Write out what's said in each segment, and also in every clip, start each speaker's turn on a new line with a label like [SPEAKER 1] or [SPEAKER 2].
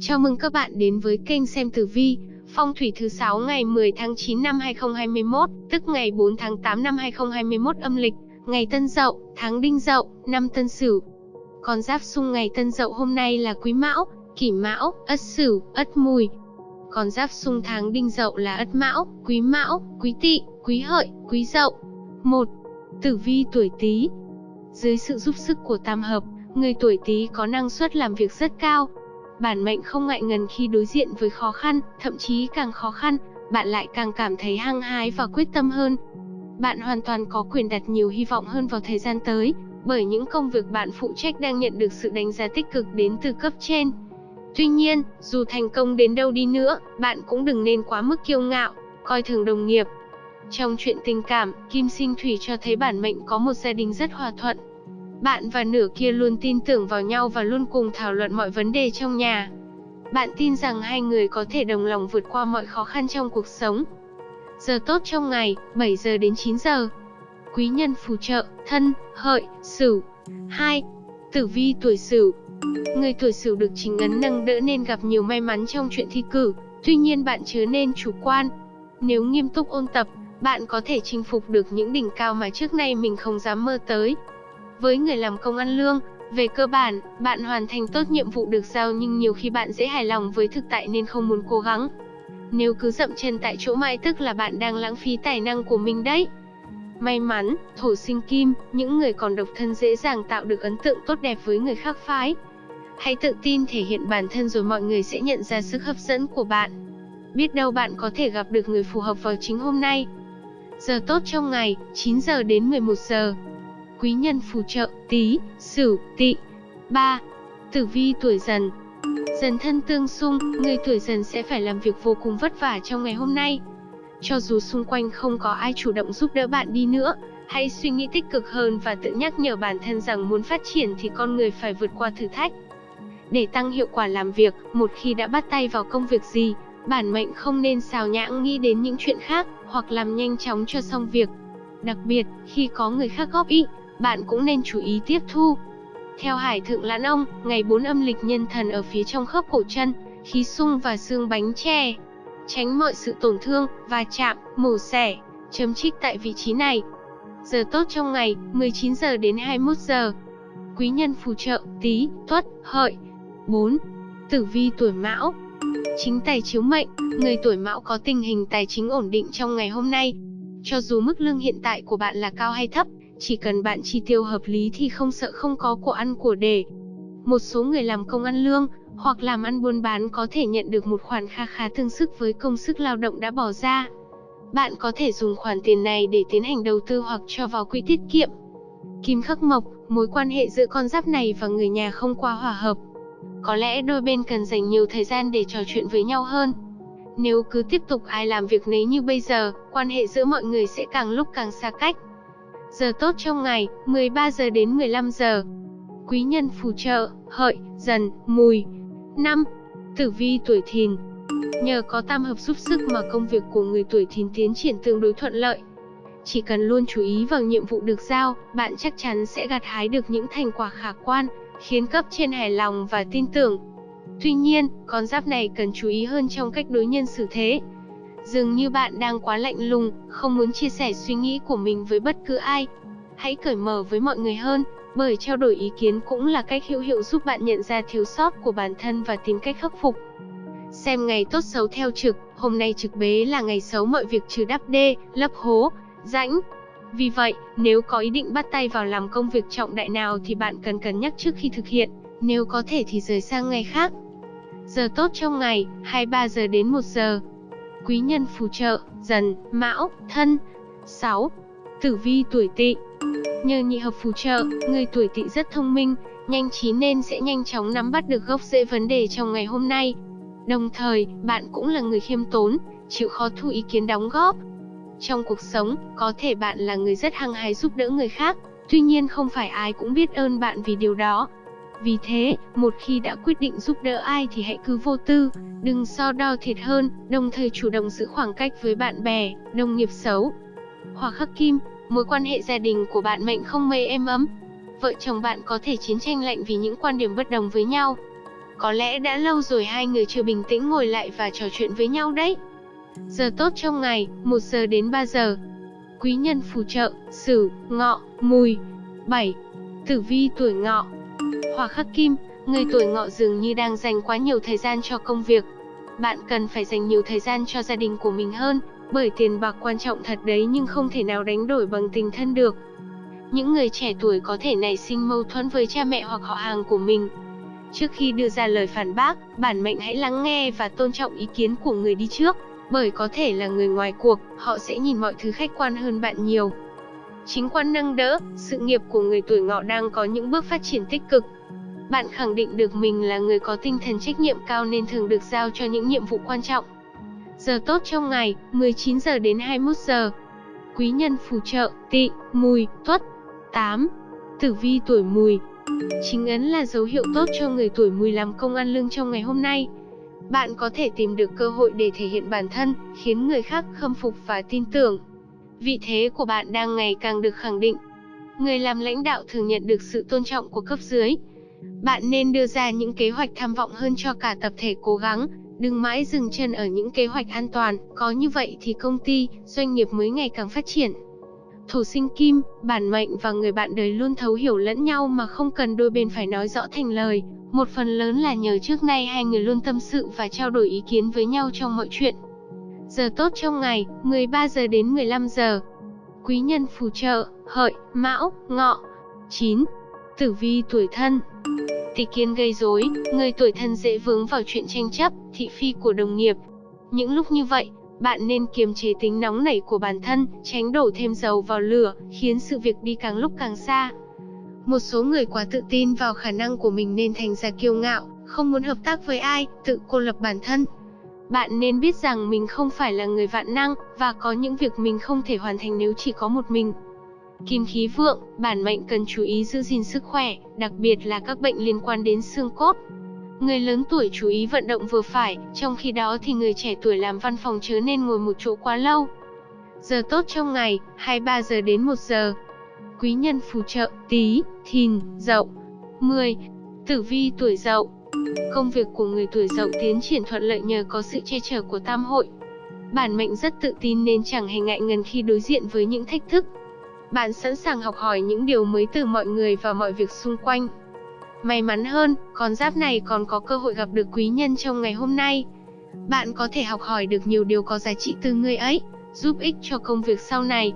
[SPEAKER 1] Chào mừng các bạn đến với kênh xem tử vi, phong thủy thứ 6 ngày 10 tháng 9 năm 2021, tức ngày 4 tháng 8 năm 2021 âm lịch, ngày Tân Dậu, tháng Đinh Dậu, năm Tân Sửu. Con giáp xung ngày Tân Dậu hôm nay là Quý Mão, Kỷ Mão, Ất Sửu, Ất Mùi. Con giáp xung tháng Đinh Dậu là Ất Mão, Quý Mão, Quý Tỵ, Quý Hợi, Quý Dậu. 1. Tử vi tuổi Tý. Dưới sự giúp sức của tam hợp, người tuổi Tý có năng suất làm việc rất cao, bản mệnh không ngại ngần khi đối diện với khó khăn, thậm chí càng khó khăn, bạn lại càng cảm thấy hăng hái và quyết tâm hơn. Bạn hoàn toàn có quyền đặt nhiều hy vọng hơn vào thời gian tới, bởi những công việc bạn phụ trách đang nhận được sự đánh giá tích cực đến từ cấp trên. Tuy nhiên, dù thành công đến đâu đi nữa, bạn cũng đừng nên quá mức kiêu ngạo, coi thường đồng nghiệp. Trong chuyện tình cảm, Kim Sinh Thủy cho thấy bản mệnh có một gia đình rất hòa thuận, bạn và nửa kia luôn tin tưởng vào nhau và luôn cùng thảo luận mọi vấn đề trong nhà. Bạn tin rằng hai người có thể đồng lòng vượt qua mọi khó khăn trong cuộc sống. Giờ tốt trong ngày, 7 giờ đến 9 giờ. Quý nhân phù trợ, thân, hợi, sửu. 2. Tử vi tuổi sửu. Người tuổi sửu được chính ấn nâng đỡ nên gặp nhiều may mắn trong chuyện thi cử, tuy nhiên bạn chớ nên chủ quan. Nếu nghiêm túc ôn tập, bạn có thể chinh phục được những đỉnh cao mà trước nay mình không dám mơ tới. Với người làm công ăn lương, về cơ bản, bạn hoàn thành tốt nhiệm vụ được giao nhưng nhiều khi bạn dễ hài lòng với thực tại nên không muốn cố gắng. Nếu cứ dậm chân tại chỗ mãi tức là bạn đang lãng phí tài năng của mình đấy. May mắn, thổ sinh kim, những người còn độc thân dễ dàng tạo được ấn tượng tốt đẹp với người khác phái. Hãy tự tin thể hiện bản thân rồi mọi người sẽ nhận ra sức hấp dẫn của bạn. Biết đâu bạn có thể gặp được người phù hợp vào chính hôm nay. Giờ tốt trong ngày, 9 giờ đến 11 giờ quý nhân phù trợ, tí, sửu, tỵ. 3. Tử vi tuổi dần Dần thân tương xung, người tuổi dần sẽ phải làm việc vô cùng vất vả trong ngày hôm nay. Cho dù xung quanh không có ai chủ động giúp đỡ bạn đi nữa, hãy suy nghĩ tích cực hơn và tự nhắc nhở bản thân rằng muốn phát triển thì con người phải vượt qua thử thách. Để tăng hiệu quả làm việc, một khi đã bắt tay vào công việc gì, bản mệnh không nên xào nhãng nghĩ đến những chuyện khác, hoặc làm nhanh chóng cho xong việc. Đặc biệt, khi có người khác góp ý, bạn cũng nên chú ý tiếp thu. Theo Hải Thượng Lãn Ông, ngày 4 âm lịch nhân thần ở phía trong khớp cổ chân, khí sung và xương bánh tre. Tránh mọi sự tổn thương, va chạm, mổ xẻ, chấm trích tại vị trí này. Giờ tốt trong ngày, 19 giờ đến 21 giờ. Quý nhân phù trợ, tí, tuất, hợi. 4. Tử vi tuổi mão Chính tài chiếu mệnh, người tuổi mão có tình hình tài chính ổn định trong ngày hôm nay. Cho dù mức lương hiện tại của bạn là cao hay thấp, chỉ cần bạn chi tiêu hợp lý thì không sợ không có của ăn của để. Một số người làm công ăn lương, hoặc làm ăn buôn bán có thể nhận được một khoản kha khá tương sức với công sức lao động đã bỏ ra. Bạn có thể dùng khoản tiền này để tiến hành đầu tư hoặc cho vào quỹ tiết kiệm. Kim khắc mộc, mối quan hệ giữa con giáp này và người nhà không quá hòa hợp. Có lẽ đôi bên cần dành nhiều thời gian để trò chuyện với nhau hơn. Nếu cứ tiếp tục ai làm việc nấy như bây giờ, quan hệ giữa mọi người sẽ càng lúc càng xa cách. Giờ tốt trong ngày, 13 giờ đến 15 giờ. Quý nhân phù trợ, hợi, dần, mùi. 5. Tử vi tuổi thìn Nhờ có tam hợp giúp sức mà công việc của người tuổi thìn tiến triển tương đối thuận lợi. Chỉ cần luôn chú ý vào nhiệm vụ được giao, bạn chắc chắn sẽ gặt hái được những thành quả khả quan, khiến cấp trên hài lòng và tin tưởng. Tuy nhiên, con giáp này cần chú ý hơn trong cách đối nhân xử thế, Dường như bạn đang quá lạnh lùng, không muốn chia sẻ suy nghĩ của mình với bất cứ ai. Hãy cởi mở với mọi người hơn, bởi trao đổi ý kiến cũng là cách hữu hiệu giúp bạn nhận ra thiếu sót của bản thân và tìm cách khắc phục. Xem ngày tốt xấu theo trực, hôm nay trực bế là ngày xấu mọi việc trừ đắp đê, lấp hố, rãnh. Vì vậy, nếu có ý định bắt tay vào làm công việc trọng đại nào thì bạn cần cân nhắc trước khi thực hiện, nếu có thể thì rời sang ngày khác. Giờ tốt trong ngày, 23 giờ đến 1 giờ, quý nhân phù trợ, dần, mão, thân. 6. Tử vi tuổi tỵ Nhờ nhị hợp phù trợ, người tuổi tỵ rất thông minh, nhanh trí nên sẽ nhanh chóng nắm bắt được gốc rễ vấn đề trong ngày hôm nay. Đồng thời, bạn cũng là người khiêm tốn, chịu khó thu ý kiến đóng góp. Trong cuộc sống, có thể bạn là người rất hăng hái giúp đỡ người khác, tuy nhiên không phải ai cũng biết ơn bạn vì điều đó. Vì thế, một khi đã quyết định giúp đỡ ai thì hãy cứ vô tư, đừng so đo thiệt hơn, đồng thời chủ động giữ khoảng cách với bạn bè, đồng nghiệp xấu. Hỏa khắc kim, mối quan hệ gia đình của bạn mệnh không mây êm ấm. Vợ chồng bạn có thể chiến tranh lạnh vì những quan điểm bất đồng với nhau. Có lẽ đã lâu rồi hai người chưa bình tĩnh ngồi lại và trò chuyện với nhau đấy. Giờ tốt trong ngày, 1 giờ đến 3 giờ. Quý nhân phù trợ, Sửu, Ngọ, Mùi. 7. Tử vi tuổi Ngọ. Hỏa khắc kim, người tuổi Ngọ dường như đang dành quá nhiều thời gian cho công việc. Bạn cần phải dành nhiều thời gian cho gia đình của mình hơn, bởi tiền bạc quan trọng thật đấy nhưng không thể nào đánh đổi bằng tình thân được. Những người trẻ tuổi có thể nảy sinh mâu thuẫn với cha mẹ hoặc họ hàng của mình. Trước khi đưa ra lời phản bác, bản mệnh hãy lắng nghe và tôn trọng ý kiến của người đi trước, bởi có thể là người ngoài cuộc, họ sẽ nhìn mọi thứ khách quan hơn bạn nhiều. Chính quan nâng đỡ, sự nghiệp của người tuổi ngọ đang có những bước phát triển tích cực. Bạn khẳng định được mình là người có tinh thần trách nhiệm cao nên thường được giao cho những nhiệm vụ quan trọng. Giờ tốt trong ngày, 19 giờ đến 21 giờ. Quý nhân phù trợ, tị, mùi, tuất. 8. Tử vi tuổi mùi. Chính ấn là dấu hiệu tốt cho người tuổi mùi làm công ăn lương trong ngày hôm nay. Bạn có thể tìm được cơ hội để thể hiện bản thân, khiến người khác khâm phục và tin tưởng. Vị thế của bạn đang ngày càng được khẳng định. Người làm lãnh đạo thường nhận được sự tôn trọng của cấp dưới. Bạn nên đưa ra những kế hoạch tham vọng hơn cho cả tập thể cố gắng, đừng mãi dừng chân ở những kế hoạch an toàn, có như vậy thì công ty, doanh nghiệp mới ngày càng phát triển. Thổ sinh kim, bản mệnh và người bạn đời luôn thấu hiểu lẫn nhau mà không cần đôi bên phải nói rõ thành lời. Một phần lớn là nhờ trước nay hai người luôn tâm sự và trao đổi ý kiến với nhau trong mọi chuyện. Giờ tốt trong ngày, 13 giờ đến 15 giờ. Quý nhân phù trợ, hợi, mão, ngọ. 9. Tử vi tuổi thân Tỷ kiến gây rối, người tuổi thân dễ vướng vào chuyện tranh chấp, thị phi của đồng nghiệp. Những lúc như vậy, bạn nên kiềm chế tính nóng nảy của bản thân, tránh đổ thêm dầu vào lửa, khiến sự việc đi càng lúc càng xa. Một số người quá tự tin vào khả năng của mình nên thành ra kiêu ngạo, không muốn hợp tác với ai, tự cô lập bản thân. Bạn nên biết rằng mình không phải là người vạn năng, và có những việc mình không thể hoàn thành nếu chỉ có một mình. Kim khí vượng, bản mệnh cần chú ý giữ gìn sức khỏe, đặc biệt là các bệnh liên quan đến xương cốt. Người lớn tuổi chú ý vận động vừa phải, trong khi đó thì người trẻ tuổi làm văn phòng chớ nên ngồi một chỗ quá lâu. Giờ tốt trong ngày, 23 giờ đến 1 giờ. Quý nhân phù trợ, tí, thìn, dậu. 10. Tử vi tuổi dậu. Công việc của người tuổi dậu tiến triển thuận lợi nhờ có sự che chở của tam hội. Bản mệnh rất tự tin nên chẳng hề ngại ngần khi đối diện với những thách thức. Bạn sẵn sàng học hỏi những điều mới từ mọi người và mọi việc xung quanh. May mắn hơn, con giáp này còn có cơ hội gặp được quý nhân trong ngày hôm nay. Bạn có thể học hỏi được nhiều điều có giá trị từ người ấy, giúp ích cho công việc sau này.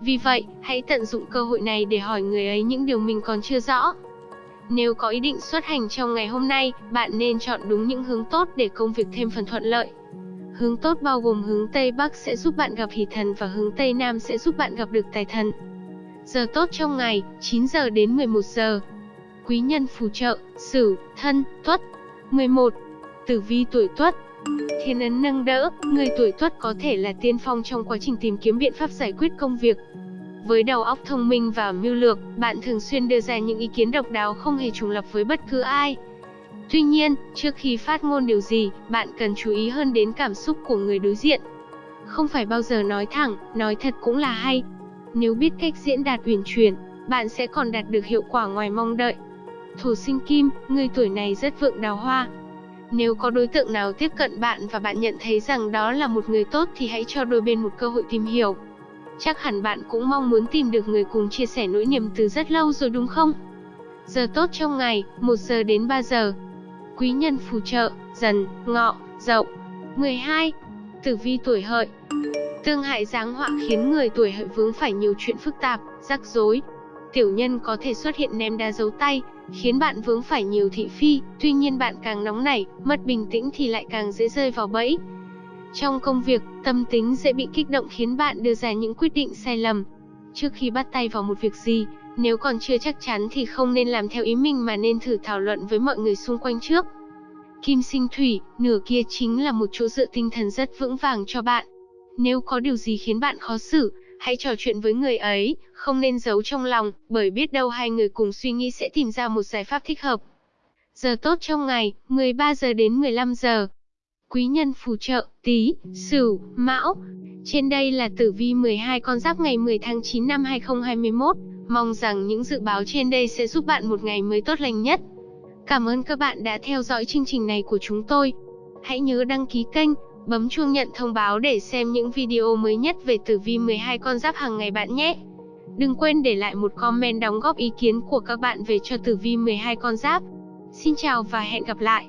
[SPEAKER 1] Vì vậy, hãy tận dụng cơ hội này để hỏi người ấy những điều mình còn chưa rõ. Nếu có ý định xuất hành trong ngày hôm nay, bạn nên chọn đúng những hướng tốt để công việc thêm phần thuận lợi. Hướng tốt bao gồm hướng Tây Bắc sẽ giúp bạn gặp hỷ thần và hướng Tây Nam sẽ giúp bạn gặp được tài thần. Giờ tốt trong ngày, 9 giờ đến 11 giờ quý nhân phù trợ, Sửu, Thân, Tuất. 11. Tử vi tuổi Tuất. Thiên ấn nâng đỡ, người tuổi Tuất có thể là tiên phong trong quá trình tìm kiếm biện pháp giải quyết công việc. Với đầu óc thông minh và mưu lược, bạn thường xuyên đưa ra những ý kiến độc đáo không hề trùng lập với bất cứ ai. Tuy nhiên, trước khi phát ngôn điều gì, bạn cần chú ý hơn đến cảm xúc của người đối diện. Không phải bao giờ nói thẳng, nói thật cũng là hay. Nếu biết cách diễn đạt uyển chuyển, bạn sẽ còn đạt được hiệu quả ngoài mong đợi. Thổ sinh kim, người tuổi này rất vượng đào hoa. Nếu có đối tượng nào tiếp cận bạn và bạn nhận thấy rằng đó là một người tốt thì hãy cho đôi bên một cơ hội tìm hiểu. Chắc hẳn bạn cũng mong muốn tìm được người cùng chia sẻ nỗi niềm từ rất lâu rồi đúng không? Giờ tốt trong ngày, 1 giờ đến 3 giờ. Quý nhân phù trợ, dần, ngọ, dậu. 12. Tử vi tuổi hợi Tương hại giáng họa khiến người tuổi hợi vướng phải nhiều chuyện phức tạp, rắc rối. Tiểu nhân có thể xuất hiện ném đá dấu tay, khiến bạn vướng phải nhiều thị phi, tuy nhiên bạn càng nóng nảy, mất bình tĩnh thì lại càng dễ rơi vào bẫy. Trong công việc, tâm tính dễ bị kích động khiến bạn đưa ra những quyết định sai lầm. Trước khi bắt tay vào một việc gì, nếu còn chưa chắc chắn thì không nên làm theo ý mình mà nên thử thảo luận với mọi người xung quanh trước. Kim sinh thủy, nửa kia chính là một chỗ dựa tinh thần rất vững vàng cho bạn. Nếu có điều gì khiến bạn khó xử, hãy trò chuyện với người ấy, không nên giấu trong lòng, bởi biết đâu hai người cùng suy nghĩ sẽ tìm ra một giải pháp thích hợp. Giờ tốt trong ngày, 13 giờ đến 15 giờ. Quý nhân phù trợ, tí, sửu, mão. Trên đây là tử vi 12 con giáp ngày 10 tháng 9 năm 2021. Mong rằng những dự báo trên đây sẽ giúp bạn một ngày mới tốt lành nhất. Cảm ơn các bạn đã theo dõi chương trình này của chúng tôi. Hãy nhớ đăng ký kênh, bấm chuông nhận thông báo để xem những video mới nhất về tử vi 12 con giáp hàng ngày bạn nhé. Đừng quên để lại một comment đóng góp ý kiến của các bạn về cho tử vi 12 con giáp. Xin chào và hẹn gặp lại.